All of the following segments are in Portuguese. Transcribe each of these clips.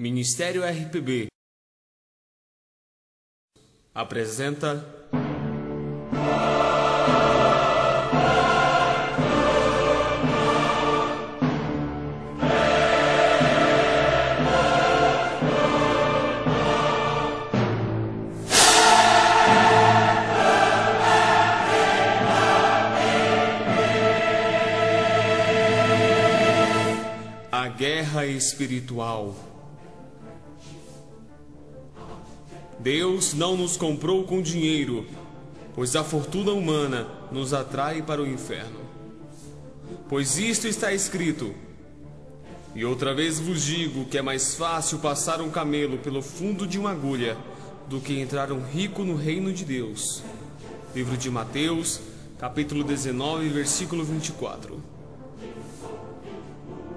Ministério RPB apresenta A Guerra Espiritual. Deus não nos comprou com dinheiro, pois a fortuna humana nos atrai para o inferno. Pois isto está escrito: E outra vez vos digo que é mais fácil passar um camelo pelo fundo de uma agulha do que entrar um rico no reino de Deus. Livro de Mateus, capítulo 19, versículo 24.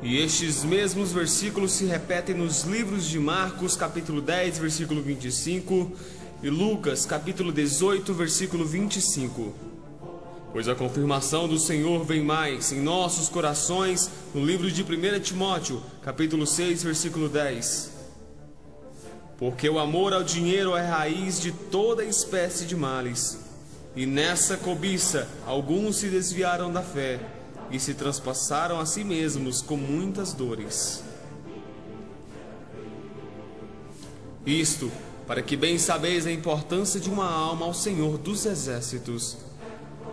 E estes mesmos versículos se repetem nos livros de Marcos, capítulo 10, versículo 25, e Lucas, capítulo 18, versículo 25. Pois a confirmação do Senhor vem mais em nossos corações no livro de 1 Timóteo, capítulo 6, versículo 10. Porque o amor ao dinheiro é raiz de toda espécie de males, e nessa cobiça alguns se desviaram da fé e se transpassaram a si mesmos com muitas dores. Isto, para que bem sabeis a importância de uma alma ao Senhor dos Exércitos,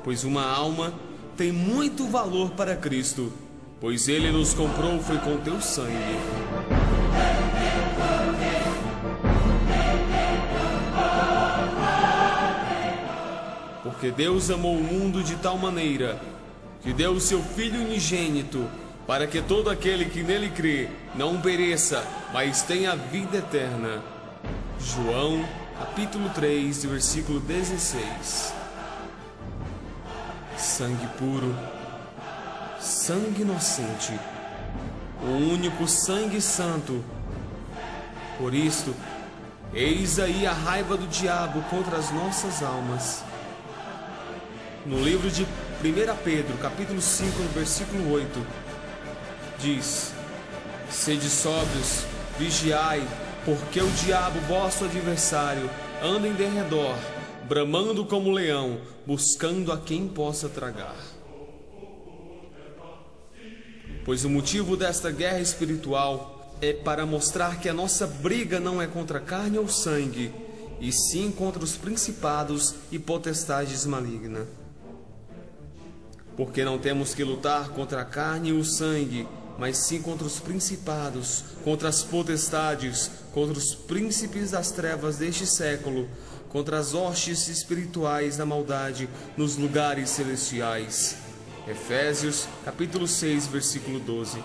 pois uma alma tem muito valor para Cristo, pois Ele nos comprou foi com teu sangue. Porque Deus amou o mundo de tal maneira que deu o seu Filho unigênito, para que todo aquele que nele crê não pereça, mas tenha vida eterna. João, capítulo 3, versículo 16. Sangue puro, sangue inocente, o único sangue santo. Por isto, eis aí a raiva do diabo contra as nossas almas. No livro de 1 Pedro, capítulo 5, versículo 8, diz: Sede sóbrios, vigiai, porque o diabo, vosso adversário, anda em derredor, bramando como leão, buscando a quem possa tragar. Pois o motivo desta guerra espiritual é para mostrar que a nossa briga não é contra carne ou sangue, e sim contra os principados e potestades malignas porque não temos que lutar contra a carne e o sangue, mas sim contra os principados, contra as potestades, contra os príncipes das trevas deste século, contra as hostes espirituais da maldade nos lugares celestiais. Efésios, capítulo 6, versículo 12.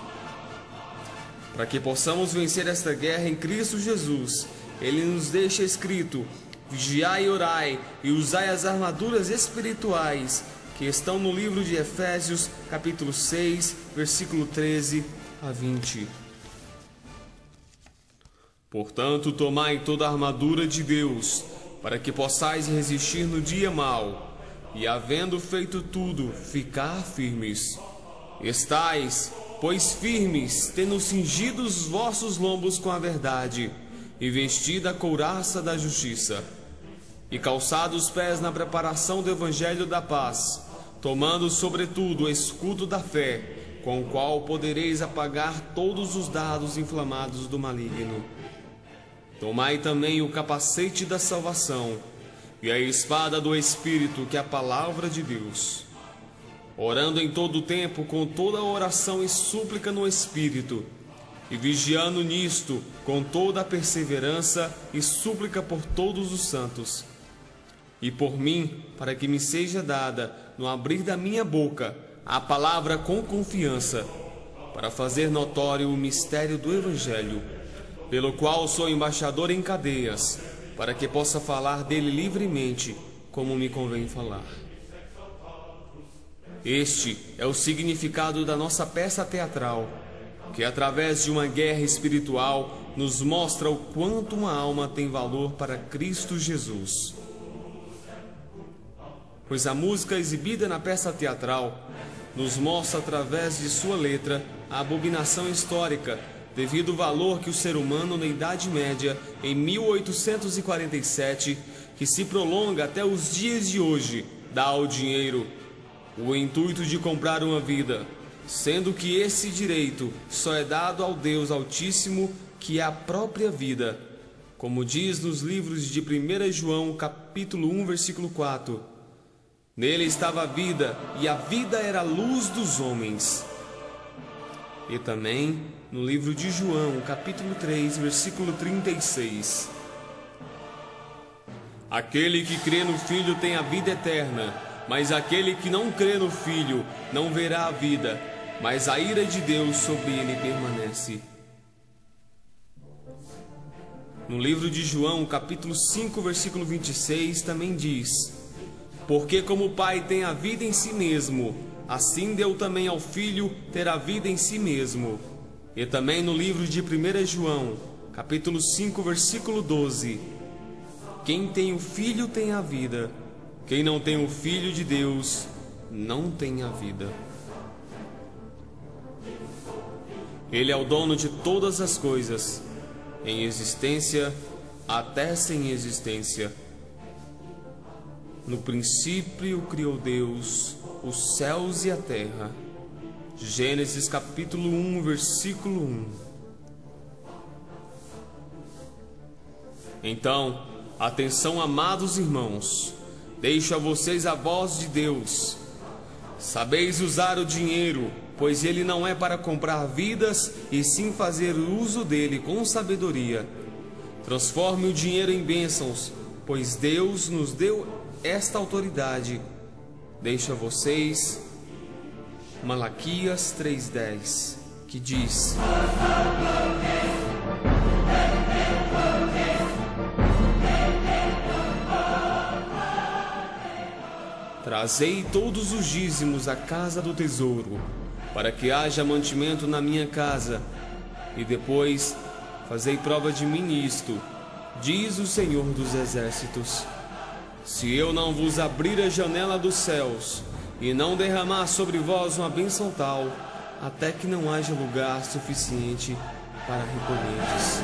Para que possamos vencer esta guerra em Cristo Jesus, ele nos deixa escrito: Vigiai e orai, e usai as armaduras espirituais que estão no livro de Efésios, capítulo 6, versículo 13 a 20. Portanto, tomai toda a armadura de Deus, para que possais resistir no dia mau, e havendo feito tudo, ficar firmes. Estais, pois firmes, tendo cingido os vossos lombos com a verdade, e vestida a couraça da justiça, e calçados os pés na preparação do evangelho da paz, tomando sobretudo o escudo da fé, com o qual podereis apagar todos os dados inflamados do maligno. Tomai também o capacete da salvação e a espada do Espírito, que é a palavra de Deus. Orando em todo o tempo com toda oração e súplica no Espírito, e vigiando nisto com toda a perseverança e súplica por todos os santos e por mim, para que me seja dada, no abrir da minha boca, a palavra com confiança, para fazer notório o mistério do Evangelho, pelo qual sou embaixador em cadeias, para que possa falar dele livremente, como me convém falar. Este é o significado da nossa peça teatral, que através de uma guerra espiritual nos mostra o quanto uma alma tem valor para Cristo Jesus pois a música exibida na peça teatral nos mostra através de sua letra a abominação histórica devido ao valor que o ser humano na Idade Média, em 1847, que se prolonga até os dias de hoje, dá ao dinheiro o intuito de comprar uma vida, sendo que esse direito só é dado ao Deus Altíssimo, que é a própria vida. Como diz nos livros de 1 João, capítulo 1, versículo 4. Nele estava a vida, e a vida era a luz dos homens. E também no livro de João, capítulo 3, versículo 36. Aquele que crê no Filho tem a vida eterna, mas aquele que não crê no Filho não verá a vida, mas a ira de Deus sobre ele permanece. No livro de João, capítulo 5, versículo 26, também diz: Porque como o Pai tem a vida em si mesmo, assim deu também ao Filho ter a vida em si mesmo. E também no livro de 1 João, capítulo 5, versículo 12: Quem tem o Filho tem a vida, quem não tem o Filho de Deus não tem a vida. Ele é o dono de todas as coisas, em existência até sem existência. No princípio criou Deus os céus e a terra. Gênesis capítulo 1, versículo 1. Então, atenção, amados irmãos, deixo a vocês a voz de Deus. Sabeis usar o dinheiro, pois ele não é para comprar vidas, e sim fazer uso dele com sabedoria. Transforme o dinheiro em bênçãos, pois Deus nos deu esta autoridade. Deixo a vocês Malaquias 3:10, que diz: Trazei todos os dízimos à casa do tesouro, para que haja mantimento na minha casa, e depois fazei prova de mim nisto, diz o Senhor dos Exércitos. Se eu não vos abrir a janela dos céus, e não derramar sobre vós uma bênção tal, até que não haja lugar suficiente para recolheres.